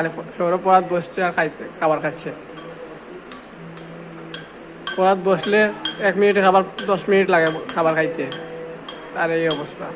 খালি শহরে পড়াত বসছে আর খাইতে, খাবার খাচ্ছে। পড়াত বসলে এক মিনিটে খাবার, দশ মিনিট লাগে খাবার খাইতে। আর এই অবস্থা।